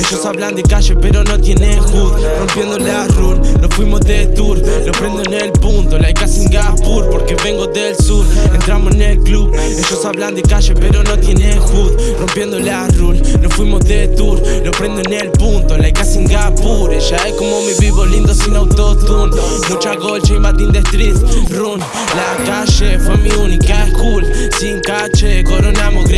Ellos hablan de calle pero no tienen hood. Rompiendo la rule, nos fuimos de tour. Lo prendo en el punto, like a Singapur Porque vengo del sur, entramos en el club Ellos hablan de calle pero no tienen hood. Rompiendo la rule, nos fuimos de tour. Lo prendo en el punto, like a Singapur. Ella es como mi vivo lindo sin autotune. Mucha golcha y Martin de streets, run. La calle fue mi única school. Sin cache, coronamos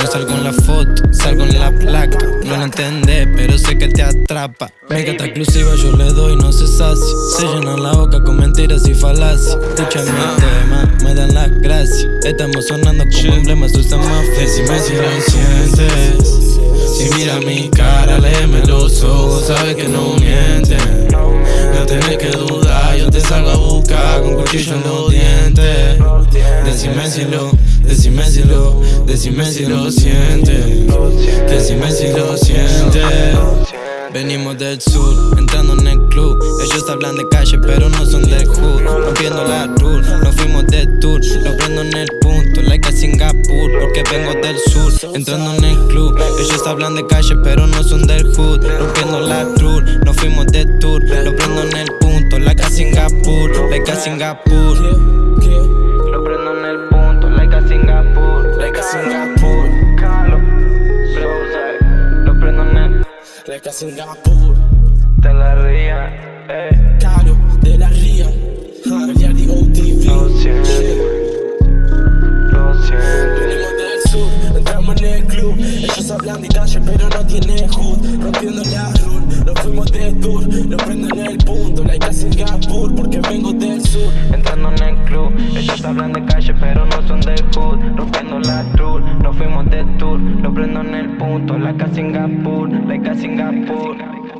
No salgo en la foto, salgo en la placa. No lo entendés, pero sé que te atrapa. Me encanta exclusiva, yo le doy, no se sacia. Se llenan la boca con mentiras y falacias. Escucha mi tema, me dan las gracias. Estamos sonando como emblemas, usan más Decime si lo sientes Si mira mi cara, léeme los ojos Sabes que no mienten. No tenés que dudar, yo te salgo a buscar Con cuchillo en los dientes Decime si lo, decime si lo Decime si lo sientes Decime si lo sientes Venimos del sur, entrando en el club. Ellos hablan de calle pero no son del hood. Rompiendo la rule, nos fuimos de tour. Lo prendo en el punto, like a Singapur Porque vengo del sur, entrando en el club Ellos hablan de calle pero no son del hood. Rompiendo la rule, nos fuimos de tour. Lo prendo en el punto, like a Singapur Like a Singapur Like a Singapur De la ría. Eh. Caro, de la ría Miliardi OTV Lo siento. Lo siento. Venimos del sur, entramos en el club Ellos hablan de calle pero no tienen hood Rompiendo la rule, nos fuimos de tour Lo prendo en el punto, like a Singapur Porque vengo del sur Entrando en el club, ellos hablan de calle pero no son del hood punto, like a Singapur, like a Singapur